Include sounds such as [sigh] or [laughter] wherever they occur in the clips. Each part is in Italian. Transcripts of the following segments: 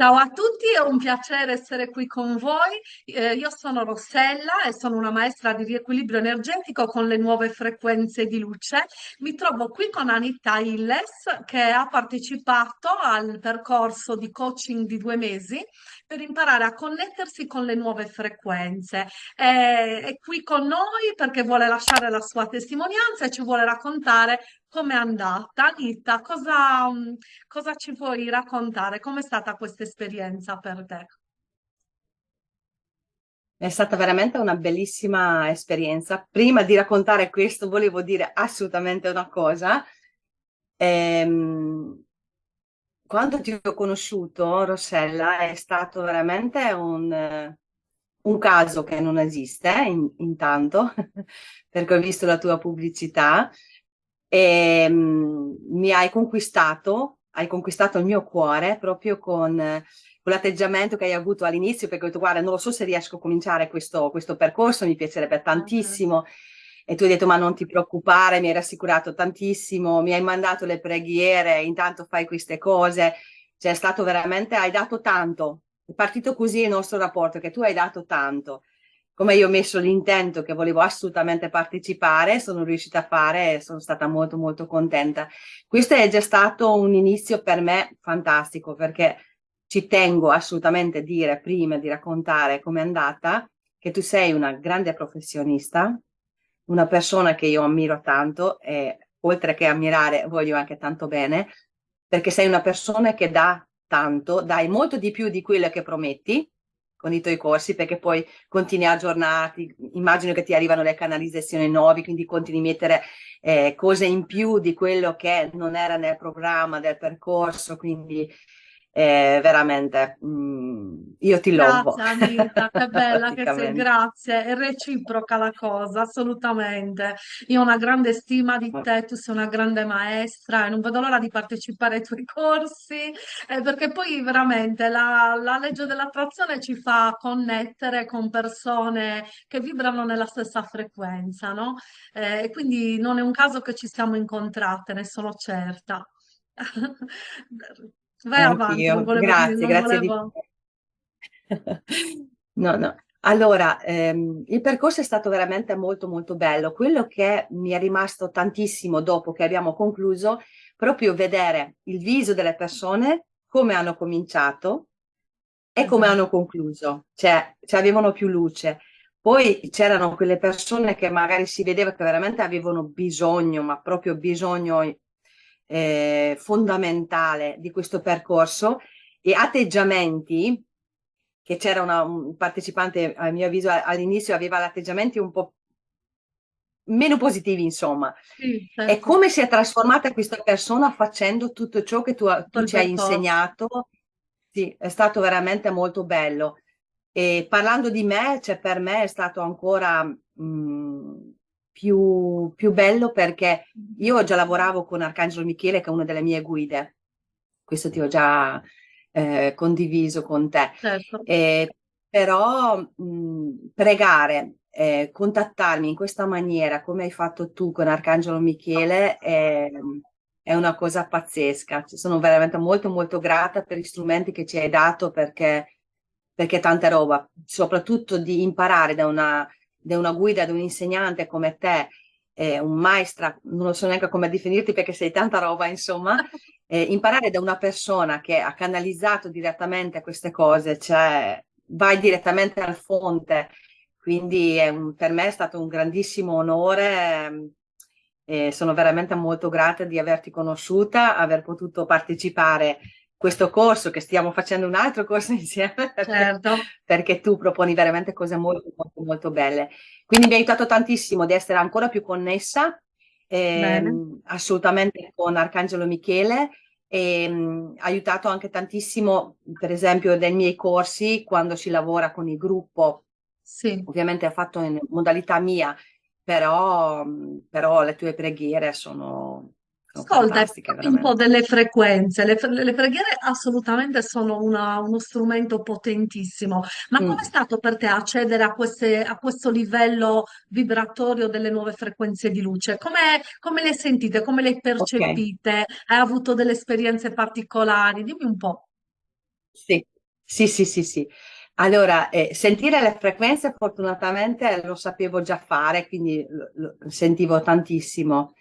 Ciao a tutti, è un piacere essere qui con voi. Eh, io sono Rossella e sono una maestra di riequilibrio energetico con le nuove frequenze di luce. Mi trovo qui con Anita Illes che ha partecipato al percorso di coaching di due mesi per imparare a connettersi con le nuove frequenze. Eh, è qui con noi perché vuole lasciare la sua testimonianza e ci vuole raccontare Com'è andata? Anita, cosa, mm, cosa ci puoi raccontare? Com'è stata questa esperienza per te? È stata veramente una bellissima esperienza. Prima di raccontare questo volevo dire assolutamente una cosa. Ehm, quando ti ho conosciuto, Rossella, è stato veramente un, un caso che non esiste, in, intanto, [laughs] perché ho visto la tua pubblicità e um, mi hai conquistato, hai conquistato il mio cuore proprio con, con l'atteggiamento che hai avuto all'inizio, perché ho detto guarda non lo so se riesco a cominciare questo, questo percorso, mi piacerebbe tantissimo. E tu hai detto ma non ti preoccupare, mi hai rassicurato tantissimo, mi hai mandato le preghiere, intanto fai queste cose, cioè è stato veramente, hai dato tanto, è partito così il nostro rapporto, che tu hai dato tanto come io ho messo l'intento che volevo assolutamente partecipare, sono riuscita a fare e sono stata molto molto contenta. Questo è già stato un inizio per me fantastico perché ci tengo assolutamente a dire prima di raccontare com'è andata che tu sei una grande professionista, una persona che io ammiro tanto e oltre che ammirare voglio anche tanto bene perché sei una persona che dà tanto, dai molto di più di quello che prometti con i tuoi corsi perché poi continui a aggiornarti, immagino che ti arrivano le canalizzazioni nuove, quindi continui a mettere eh, cose in più di quello che non era nel programma del percorso, quindi eh, veramente mm, io ti lovo. Grazie Anita, che [laughs] bella che sei, grazie, è reciproca la cosa, assolutamente. Io ho una grande stima di te, tu sei una grande maestra e non vedo l'ora di partecipare ai tuoi corsi, eh, perché poi veramente la, la legge dell'attrazione ci fa connettere con persone che vibrano nella stessa frequenza, no? Eh, e quindi non è un caso che ci siamo incontrate, ne sono certa. [laughs] Vai avanti, volevo dire, grazie, grazie di volevo. cuore. [laughs] No, no. Allora, ehm, il percorso è stato veramente molto molto bello. Quello che mi è rimasto tantissimo dopo che abbiamo concluso, proprio vedere il viso delle persone, come hanno cominciato e come Esatto. hanno concluso, cioè, cioè avevano più luce. Poi c'erano quelle persone che magari si vedeva che veramente avevano bisogno, ma proprio bisogno eh, fondamentale di questo percorso e atteggiamenti che c'era un partecipante a mio avviso all'inizio aveva atteggiamenti un po' meno positivi insomma. Sì, certo. e come si è trasformata questa persona facendo tutto ciò che tu, tu ci hai insegnato? Sì è stato veramente molto bello. E parlando di me cioè per me è stato ancora mh, mm, più, più bello perché io già lavoravo con Arcangelo Michele che è una delle mie guide. Questo ti ho già eh, condiviso con te. Certo. eh, però mh, pregare eh, contattarmi in questa maniera come hai fatto tu con Arcangelo Michele è, è una cosa pazzesca. Sono veramente molto molto grata per gli strumenti che ci hai dato perché perché è tanta roba soprattutto di imparare da una da una guida, da un insegnante come te, eh, un maestra, non so neanche come definirti perché sei tanta roba, insomma, [laughs] eh, imparare da una persona che ha canalizzato direttamente queste cose, cioè vai direttamente al fonte, quindi un, per me è stato un grandissimo onore e sono veramente molto grata di averti conosciuta, aver potuto partecipare questo corso, che stiamo facendo un altro corso [laughs] insieme, certo. perché tu proponi veramente cose molto, molto, molto belle. Quindi mi ha aiutato tantissimo di essere ancora più connessa, ehm, assolutamente con Arcangelo Michele, e ehm, ha aiutato anche tantissimo, per esempio, nei miei corsi, quando si lavora con il gruppo, sì. ovviamente ha fatto in modalità mia, però, però le tue preghiere sono Ascolta, un po' delle frequenze, le, le preghiere assolutamente sono una, uno strumento potentissimo, ma mm. come è stato per te accedere a, queste, a, questo livello vibratorio delle nuove frequenze di luce? Come, come le sentite, come le percepite? Okay. Hai avuto delle esperienze particolari? Dimmi un po'. Sì, sì, sì, sì, sì. Allora, eh, sentire le frequenze fortunatamente lo sapevo già fare, quindi lo, lo sentivo tantissimo,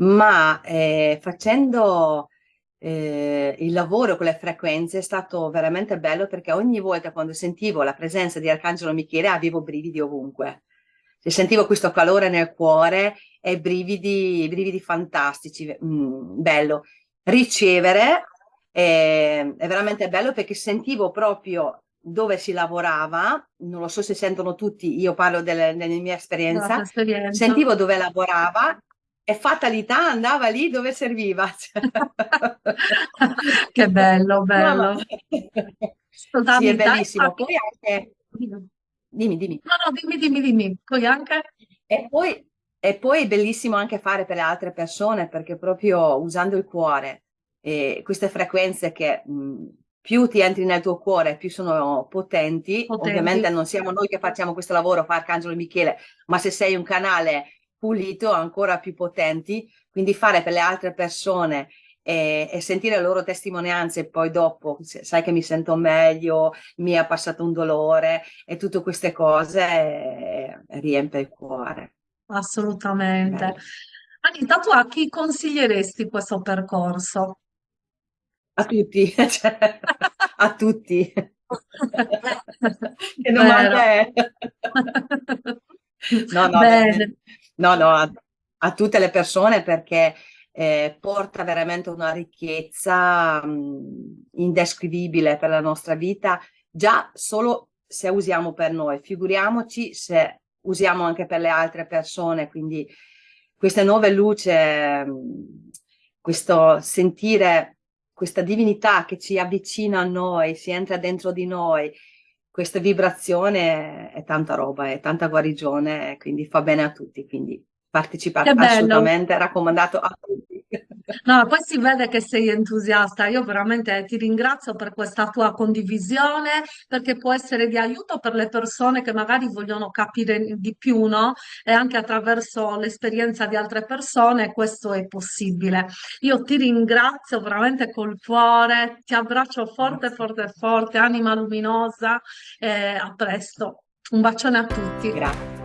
ma eh, facendo eh, il lavoro con le frequenze è stato veramente bello perché ogni volta quando sentivo la presenza di Arcangelo Michele avevo brividi ovunque. Se sentivo questo calore nel cuore e brividi, brividi fantastici, mm, bello. Ricevere eh, è veramente bello perché sentivo proprio dove si lavorava, non lo so se sentono tutti, io parlo delle, della mia esperienza, esperienza. sentivo dove lavorava e fatalità andava lì dove serviva. [laughs] [laughs] che bello, bello. No, sì, è bellissimo. Poi anche... Dimmi, dimmi. No, no, dimmi, dimmi, dimmi. Poi anche... E poi, e poi è bellissimo anche fare per le altre persone perché proprio usando il cuore e queste frequenze che mh, più ti entri nel tuo cuore, più sono potenti. potenti. Ovviamente non siamo noi che facciamo questo lavoro, fa Arcangelo Michele, ma se sei un canale pulito, ancora più potenti. Quindi fare per le altre persone e, e, sentire le loro testimonianze e poi dopo sai che mi sento meglio, mi è passato un dolore e tutte queste cose eh, riempie il cuore. Assolutamente. Bello. Anita, tu a chi consiglieresti questo percorso? A tutti, [laughs] cioè, a tutti. [laughs] che domanda è? [laughs] no, no, Bene. No, no a, a, tutte le persone perché eh, porta veramente una ricchezza mh, indescrivibile per la nostra vita, già solo se usiamo per noi, figuriamoci se usiamo anche per le altre persone, quindi questa nuova luce, questo sentire questa divinità che ci avvicina a noi, si entra dentro di noi, questa vibrazione è tanta roba, è tanta guarigione, quindi fa bene a tutti, quindi partecipate assolutamente, raccomandato a tutti. No, poi si vede che sei entusiasta. Io veramente ti ringrazio per questa tua condivisione, perché può essere di aiuto per le persone che magari vogliono capire di più, no? E anche attraverso l'esperienza di altre persone questo è possibile. Io ti ringrazio veramente col cuore, ti abbraccio forte, forte, forte, anima luminosa e a presto. Un bacione a tutti. Grazie.